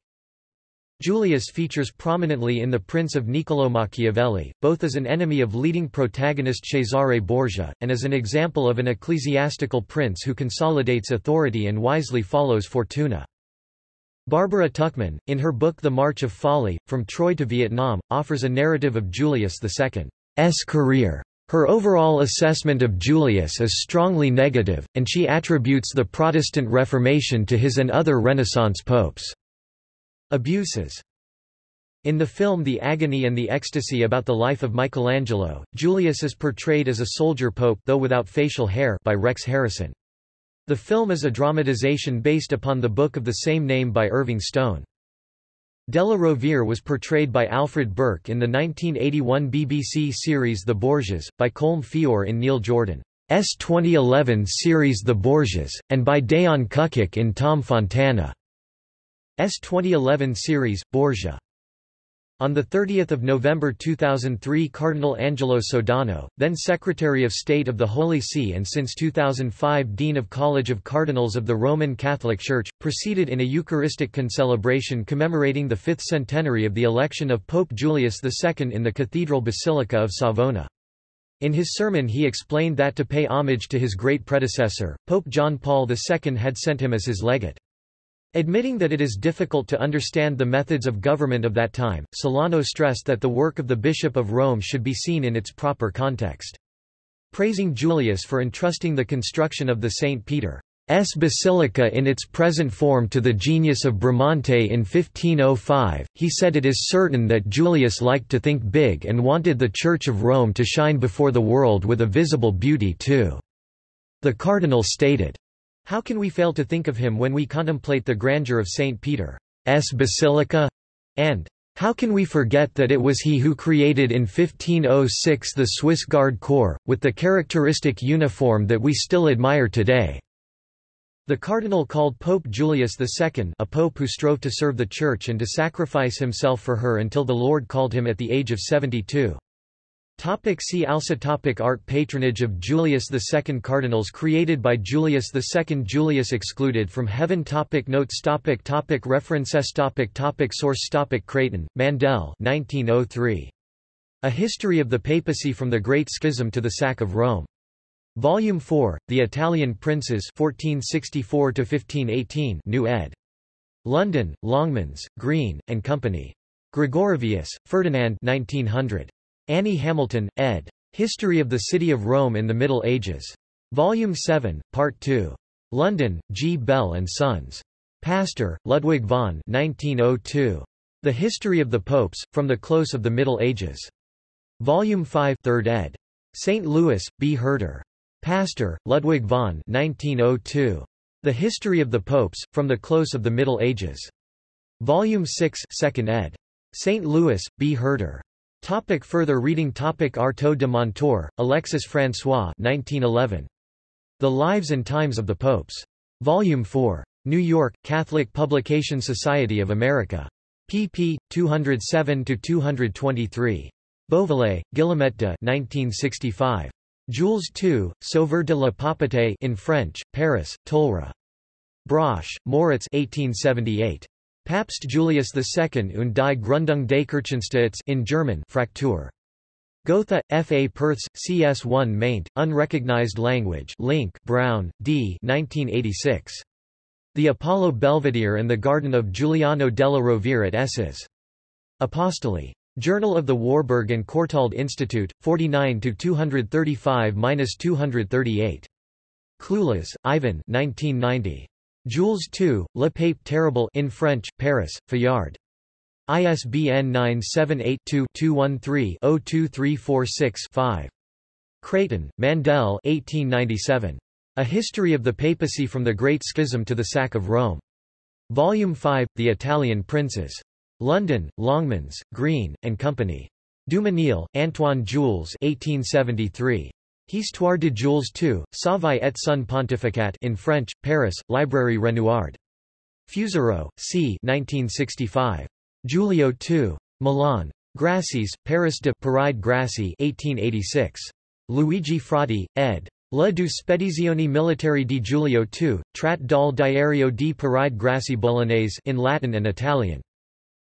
Julius features prominently in The Prince of Niccolò Machiavelli, both as an enemy of leading protagonist Cesare Borgia, and as an example of an ecclesiastical prince who consolidates authority and wisely follows Fortuna. Barbara Tuchman, in her book The March of Folly, From Troy to Vietnam, offers a narrative of Julius II's career. Her overall assessment of Julius is strongly negative, and she attributes the Protestant Reformation to his and other Renaissance popes. Abuses in the film The Agony and the Ecstasy about the life of Michelangelo, Julius is portrayed as a soldier pope though without facial hair by Rex Harrison. The film is a dramatization based upon the book of the same name by Irving Stone. Della Rovere was portrayed by Alfred Burke in the 1981 BBC series The Borgias, by Colm Feore in Neil Jordan's 2011 series The Borgias, and by Dejan Čukić in Tom Fontana. S 2011 series, Borgia. On 30 November 2003 Cardinal Angelo Sodano, then Secretary of State of the Holy See and since 2005 Dean of College of Cardinals of the Roman Catholic Church, proceeded in a Eucharistic concelebration commemorating the fifth centenary of the election of Pope Julius II in the Cathedral Basilica of Savona. In his sermon he explained that to pay homage to his great predecessor, Pope John Paul II had sent him as his legate. Admitting that it is difficult to understand the methods of government of that time, Sodano stressed that the work of the Bishop of Rome should be seen in its proper context. Praising Julius for entrusting the construction of the St. Peter's Basilica in its present form to the genius of Bramante in 1505, he said it is certain that Julius liked to think big and wanted the Church of Rome to shine before the world with a visible beauty too. The cardinal stated, how can we fail to think of him when we contemplate the grandeur of St. Peter's Basilica? And how can we forget that it was he who created in 1506 the Swiss Guard Corps, with the characteristic uniform that we still admire today? The cardinal called Pope Julius II a pope who strove to serve the Church and to sacrifice himself for her until the Lord called him at the age of 72. Topic see also topic Art Patronage of Julius II Cardinals created by Julius II Julius excluded from heaven topic Notes topic topic References topic topic Source topic Creighton, Mandel 1903. A History of the Papacy from the Great Schism to the Sack of Rome. Volume 4, The Italian Princes 1464–1518 New ed. London, Longmans, Green, and Company. Gregorovius, Ferdinand 1900. Annie Hamilton, ed. History of the City of Rome in the Middle Ages. Volume 7, Part 2. London, G. Bell and Sons. Pastor, Ludwig von 1902. The History of the Popes, From the Close of the Middle Ages. Volume 5 3rd ed. St. Louis, B. Herder. Pastor, Ludwig von 1902. The History of the Popes, From the Close of the Middle Ages. Volume 6 2nd ed. St. Louis, B. Herder. Topic further reading Topic Artaud de Montor, Alexis François 1911. The Lives and Times of the Popes. Volume 4. New York, Catholic Publication Society of America. pp. 207-223. Beauvalet, Guillemette de 1965. Jules II, Sauveur de la Papauté in French, Paris, Tolra. Brosch, Moritz 1878. Papst Julius II und die Gründung des Kirchenstaats in German Fraktur. Gotha, F. A. Perthes, CS1 maint, Unrecognized Language Link Brown, D. 1986. The Apollo Belvedere and the Garden of Giuliano della Rovere at Esses. Apostoli. Journal of the Warburg and Courtauld Institute, 49-235-238. Cloulas, Ivan 1990. Jules II, Le Pape Terrible in French, Paris, Fayard. ISBN 978-2-213-02346-5. Creighton, Mandel 1897. A History of the Papacy from the Great Schism to the Sack of Rome. Volume 5, The Italian Princes. London, Longmans, Green, and Company. Dumenil, Antoine Jules 1873. Histoire de Jules II, Savaille et son pontificat in French, Paris, Librairie Renouard. Fusaro, c. 1965. Giulio II. Milan. Grassis, Paris de Paride Grassi 1886. Luigi Frati, ed. La Spedizioni Militari di Giulio II, Trat dal Diario di Paride Grassi Bolognese in Latin and Italian.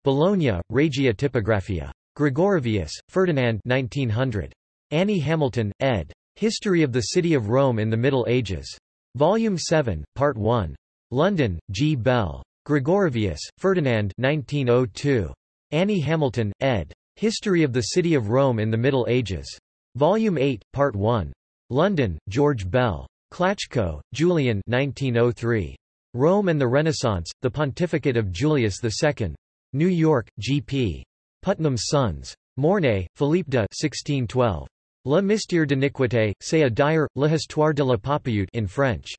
Bologna, Regia Tipografia. Gregorovius, Ferdinand 1900. Annie Hamilton, ed. History of the City of Rome in the Middle Ages. Volume 7, Part 1. London, G. Bell. Gregorovius, Ferdinand 1902. Annie Hamilton, ed. History of the City of Rome in the Middle Ages. Volume 8, Part 1. London, George Bell. Klaczko, Julian 1903. Rome and the Renaissance, The Pontificate of Julius II. New York, G.P. Putnam's Sons. Mornay, Philippe de 1612. Le mystère d'iniquité, c'est à dire, l'histoire de la papillote in French.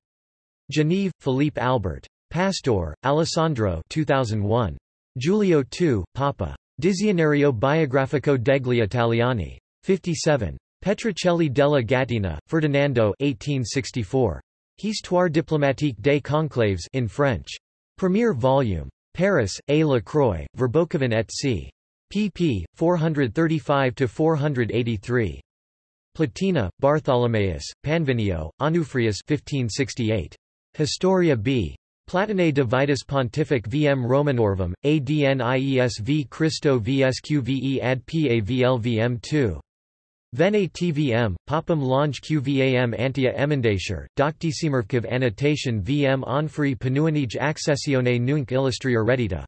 Genève, Philippe Albert. Pastor, Alessandro 2001. Giulio II, Papa. Dizionario biografico degli Italiani. 57. Petruccelli della Gattina, Ferdinando 1864. Histoire diplomatique des conclaves in French. Premier volume. Paris, A. La Croix, Verboeckhoven et c. pp. 435–483. Platina, Bartholomaeus, Panvinio, Onufrius 1568. Historia b. Platinae de Vitus Pontific vm Romanorum, ADNIESV Christo VSQVE ad PAVLVM 2. Vene tvm, papam longe qvam antia emendatur, doctisimurvkov annotation vm onfri penuanij accessione nunc illustrior reddita.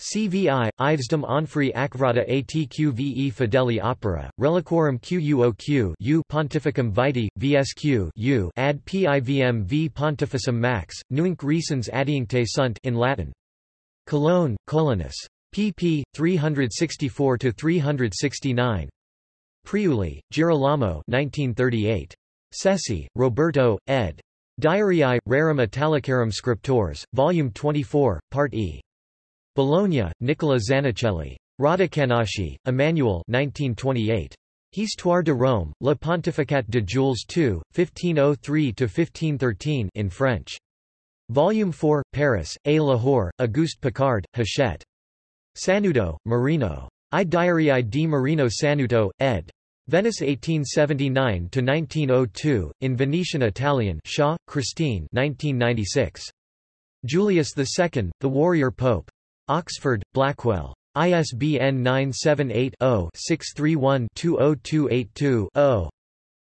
CVI, Ivesdom onfri acvrata atqve fideli opera, reliquorum quoq u pontificum vitae, vsq u ad pivm v pontificum max, nunc recens adiuncte sunt in Latin. Cologne, Colonus. pp. 364–369. Priuli, Girolamo 1938. Cessi, Roberto, ed. Diariae, Rerum Italicarum Scriptores, Volume 24, Part E. Bologna, Nicola Zanichelli. Rodocanachi, Emmanuel 1928. Histoire de Rome, Le Pontificat de Jules II, 1503–1513 in French. Volume 4, Paris, A. Lahore, Auguste Picard, Hachette. Sanudo, Marino. I Diariae di Marino Sanuto, ed. Venice 1879–1902, in Venetian Italian Shaw, Christine 1996. Julius II, The Warrior Pope. Oxford, Blackwell. ISBN 978-0-631-20282-0.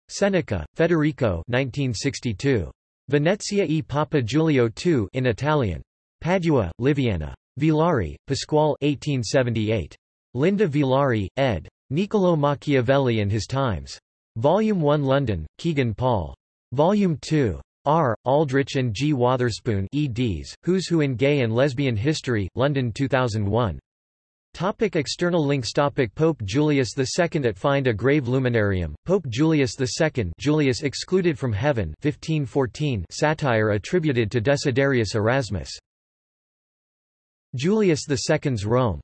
Seneca, Federico 1962. Venezia e Papa Giulio II in Italian. Padua, Liviana. Villari, Pasquale 1878. Linda Villari, ed. Niccolò Machiavelli and His Times. Volume 1 London, Kegan Paul. Volume 2. R. Aldrich and G. Wotherspoon eds, Who's Who in Gay and Lesbian History, London 2001. Topic external links Topic Pope Julius II at Find a Grave Luminarium, Pope Julius II Julius excluded from heaven 1514 satire attributed to Desiderius Erasmus. Julius II's Rome